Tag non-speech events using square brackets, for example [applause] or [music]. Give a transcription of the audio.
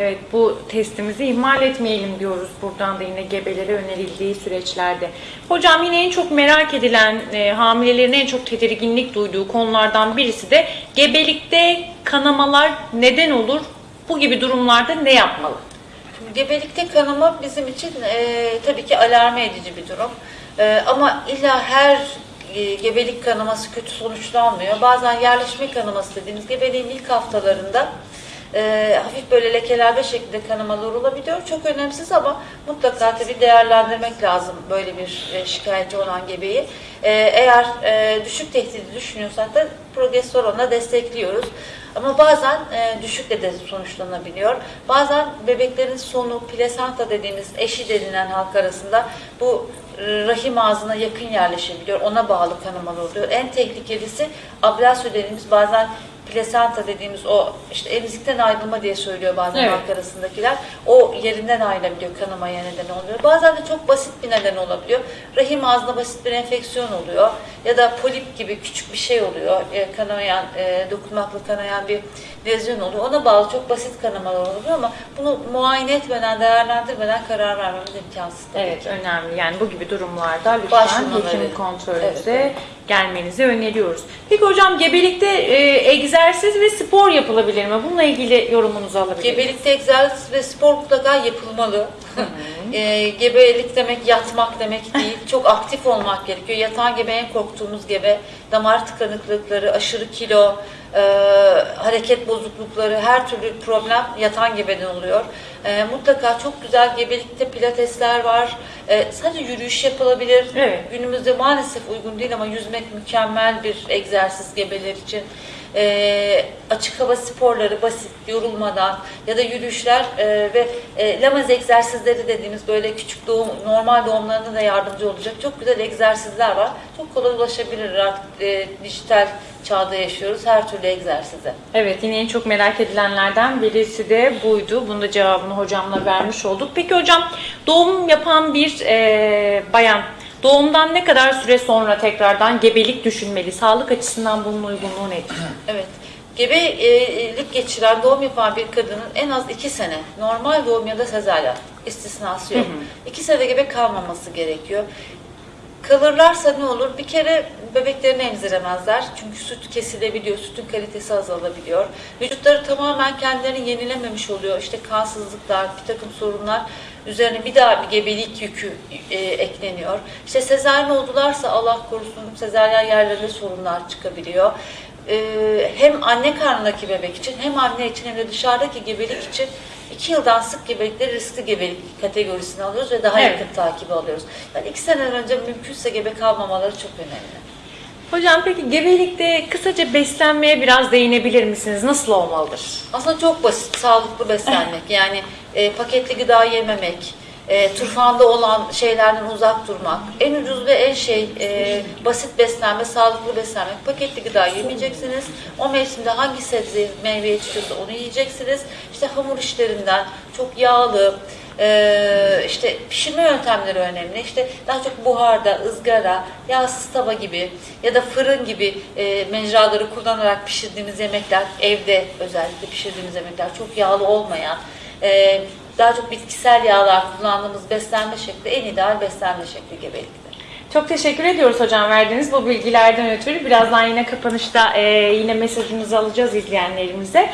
Evet bu testimizi ihmal etmeyelim diyoruz buradan da yine gebelere önerildiği süreçlerde. Hocam yine en çok merak edilen e, hamilelerin en çok tedirginlik duyduğu konulardan birisi de gebelikte kanamalar neden olur? Bu gibi durumlarda ne yapmalı? Gebelikte kanama bizim için e, tabii ki alarm edici bir durum. E, ama illa her e, gebelik kanaması kötü sonuçlanmıyor. Bazen yerleşme kanaması dediğimiz gebeliğin ilk haftalarında e, hafif böyle lekelenme şeklinde kanamalar olabiliyor. Çok önemsiz ama mutlaka tabii değerlendirmek lazım böyle bir e, şikayetçi olan gebeyi. E, eğer e, düşük tehdidi düşünüyorsak da progesteronla destekliyoruz. Ama bazen e, düşükle de sonuçlanabiliyor. Bazen bebeklerin sonu, plasenta dediğimiz eşi denilen halk arasında bu e, rahim ağzına yakın yerleşebiliyor. Ona bağlı kanamalar oluyor. En tehlikelisi ablasyo dediğimiz bazen plasenta dediğimiz o işte emzikten ayrılma diye söylüyor bazen Evet. halk arasındakiler. O yerinden ayrılabiliyor, kanamaya neden oluyor. Bazen de çok basit bir neden olabiliyor. Rahim ağzına basit bir enfeksiyon oluyor ya da polip gibi küçük bir şey oluyor. E, kanayan, e, dokunmakla kanayan bir lezyon oluyor. Ona bağlı çok basit kanamalar oluyor ama bunu muayene etmeden, değerlendirmeden karar vermemiz imkansız. Evet ki. önemli. Yani bu gibi durumlarda lütfen hekim kontrolünüze Evet, evet. gelmenizi öneriyoruz. Peki hocam gebelikte e, egzersiz ve spor yapılabilir mi? Bununla ilgili yorumunuzu alabilir miyim? Gebelikte egzersiz ve spor mutlaka yapılmalı. [laughs] e, gebelik demek yatmak demek değil. [laughs] Çok aktif olmak gerekiyor. Yatan gebe en korktuğumuz gebe. Damar tıkanıklıkları, aşırı kilo, e, hareket bozuklukları, her türlü problem yatan gebeden oluyor. E, mutlaka çok güzel gebelikte pilatesler var. E, sadece yürüyüş yapılabilir. Evet. Günümüzde maalesef uygun değil ama yüzmek mükemmel bir egzersiz gebeler için. Ee, açık hava sporları basit, yorulmadan ya da yürüyüşler e, ve e, lamaz egzersizleri dediğimiz böyle küçük doğum, normal doğumlarına da yardımcı olacak çok güzel egzersizler var. Çok kolay ulaşabilir artık e, dijital çağda yaşıyoruz her türlü egzersize. Evet yine en çok merak edilenlerden birisi de buydu. Bunun da cevabını hocamla vermiş olduk. Peki hocam doğum yapan bir e, bayan doğumdan ne kadar süre sonra tekrardan gebelik düşünmeli? Sağlık açısından bunun uygunluğu nedir? [clears throat] Evet. Gebelik geçiren doğum yapan bir kadının en az iki sene normal doğum ya da sezaryen istisnası yok. İki sene gebe kalmaması gerekiyor. Kalırlarsa ne olur? Bir kere bebeklerini emziremezler. Çünkü süt kesilebiliyor, sütün kalitesi azalabiliyor. Vücutları tamamen kendilerini yenilememiş oluyor. İşte kansızlıklar, bir takım sorunlar üzerine bir daha bir gebelik yükü e, ekleniyor. İşte sezaryen oldularsa Allah korusun sezaryen yerlerinde sorunlar çıkabiliyor. Ee, hem anne karnındaki bebek için hem anne için hem de dışarıdaki gebelik için iki yıldan sık gebelikleri riskli gebelik kategorisine alıyoruz ve daha Evet. yakın takibi alıyoruz. Yani iki seneden önce mümkünse gebe kalmamaları çok önemli. Hocam peki gebelikte kısaca beslenmeye biraz değinebilir misiniz? Nasıl olmalıdır? Aslında çok basit, sağlıklı beslenmek. [laughs] Yani e, paketli gıda yememek, e, turfanda olan şeylerden uzak durmak. En ucuz ve en şey e, basit beslenme, sağlıklı beslenmek. Paketli gıda yemeyeceksiniz. O mevsimde hangi sebze, meyve yetişiyorsa onu yiyeceksiniz. İşte hamur işlerinden çok yağlı, e, işte pişirme yöntemleri önemli. İşte daha çok buharda, ızgara, yağsız tava gibi ya da fırın gibi e, mecraları kullanarak pişirdiğimiz yemekler, evde özellikle pişirdiğimiz yemekler çok yağlı olmayan, e, daha çok bitkisel yağlar kullandığımız beslenme şekli en ideal beslenme şekli gebelikte. Çok teşekkür ediyoruz hocam verdiğiniz bu bilgilerden ötürü. Birazdan yine kapanışta e, yine mesajınızı alacağız izleyenlerimize.